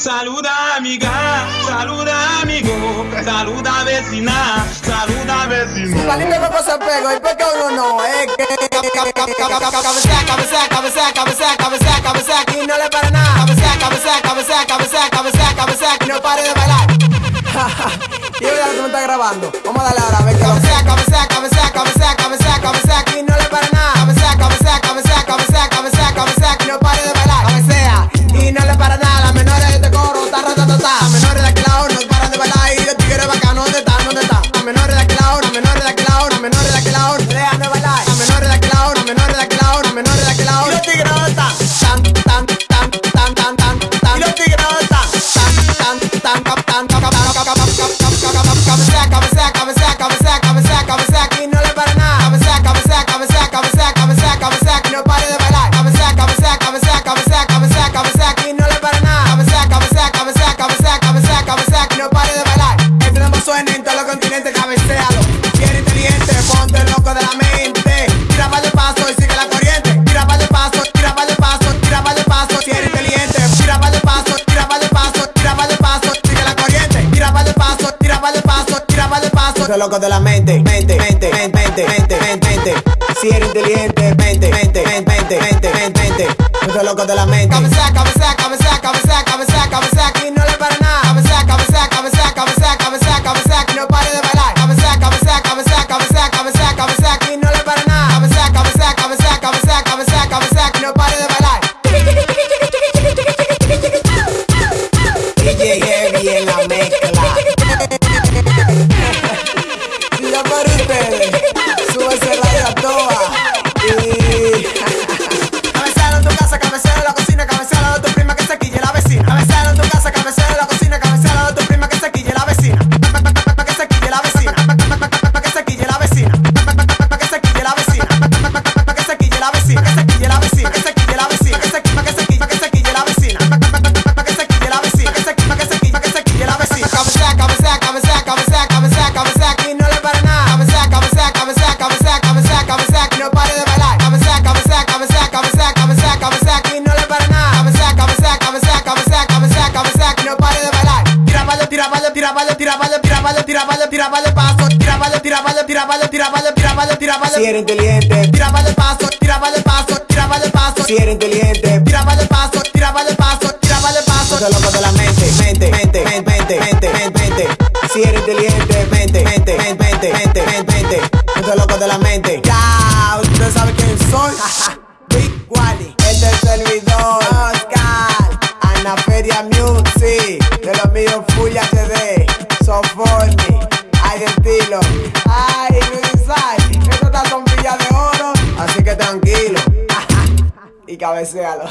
Saluda amiga, saluda amigo, saluda vecina, saluda vecino. Palito que se pego, y porque uno no es que cabecea, cabecea, cabecea, cabecea, cabecea, cabecea, aquí no le para nada. Cabecea, cabecea, cabecea, cabecea, cabecea, cabecea, aquí no pare de bailar. y ahora tú me estás grabando. Vamos a darle ahora, a ver cabecea, cabecea, cabecea, cabecea, cabecea, cabecea, aquí no le para nada. Ta, Las menores de aquel lado no paran de bailar y los tigres bacanos, ¿dónde están? ¿Dónde están? Las menores de aquel lado, las menores de aquel lado, las menores de aquel lado, no dejan de bailar. Las menores de aquel lado, las menores de aquel lado, las menores de aquel lado. Continentes, cabecealo. Si eres inteligente, ponte loco de la mente. Tira para el paso y sigue la corriente. Tira para el paso, tira para el paso, tira para el paso. Si eres inteligente, tira para el paso, tira para el paso, tira para el paso, sigue la corriente. Tira para el paso, tira para el paso, tira para el paso. Ponte loco de la mente, mente, mente, mente, mente, mente, mente. Si eres inteligente, mente, mente, mente, mente, mente, mente. Ponte loco de la mente. Cabecea, cabecea, Cabecero en Tira vale, tira vale, tira vale, tira vale, tira vale, tira vale paso. Tira vale, tira vale, tira vale, tira vale, tira vale, tira vale. Si eres inteligente, tira vale paso, tira vale paso, tira vale paso. Si eres inteligente, tira vale paso, tira vale paso, tira vale paso. Ponte loco de la mente, mente, mente, mente, mente, mente, mente. Si eres inteligente, mente, mente, mente, mente, mente, mente. Ponte loco de la mente. Ya, usted sabe quién soy. Soforni, hay estilo. Ay, Luisay, estas son villas de oro. Así que tranquilo. y cabecealo.